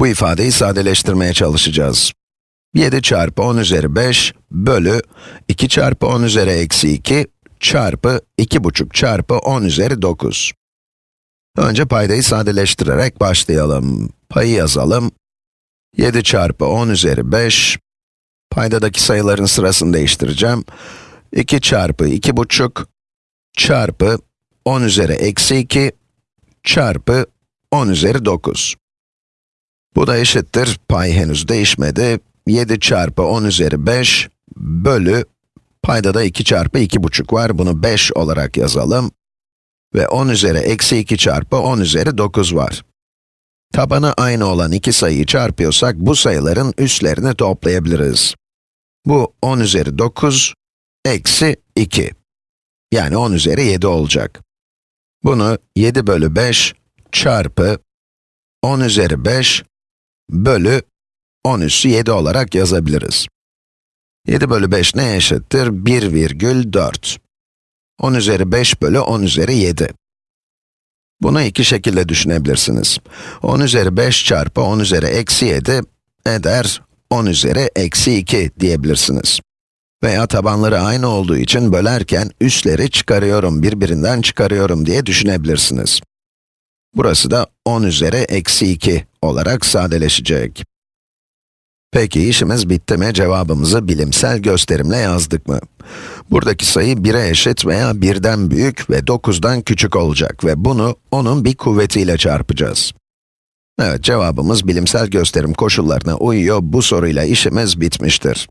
Bu ifadeyi sadeleştirmeye çalışacağız. 7 çarpı 10 üzeri 5 bölü 2 çarpı 10 üzeri eksi 2 çarpı 2,5 çarpı 10 üzeri 9. Önce paydayı sadeleştirerek başlayalım. Payı yazalım. 7 çarpı 10 üzeri 5, paydadaki sayıların sırasını değiştireceğim. 2 çarpı 2,5 çarpı 10 üzeri eksi 2 çarpı 10 üzeri 9. Bu da eşittir, pay henüz değişmedi. 7 çarpı 10 üzeri 5 bölü, payda da 2 çarpı 2,5 var, bunu 5 olarak yazalım. Ve 10 üzeri eksi 2 çarpı 10 üzeri 9 var. Tabanı aynı olan iki sayıyı çarpıyorsak, bu sayıların üstlerini toplayabiliriz. Bu 10 üzeri 9, eksi 2. Yani 10 üzeri 7 olacak. Bunu 7 bölü 5 çarpı 10 üzeri 5 bölü 10 üssü 7 olarak yazabiliriz. 7 bölü 5 ne eşittir? 1,4. 10 üzeri 5 bölü 10 üzeri 7. Bunu iki şekilde düşünebilirsiniz. 10 üzeri 5 çarpı 10 üzeri eksi 7 eder 10 üzeri eksi 2 diyebilirsiniz. Veya tabanları aynı olduğu için bölerken üsleri çıkarıyorum, birbirinden çıkarıyorum diye düşünebilirsiniz. Burası da 10 üzeri eksi 2 olarak sadeleşecek. Peki işimiz bitti mi? Cevabımızı bilimsel gösterimle yazdık mı? Buradaki sayı 1'e eşit veya 1'den büyük ve 9'dan küçük olacak ve bunu onun bir kuvvetiyle çarpacağız. Evet, cevabımız bilimsel gösterim koşullarına uyuyor. Bu soruyla işimiz bitmiştir.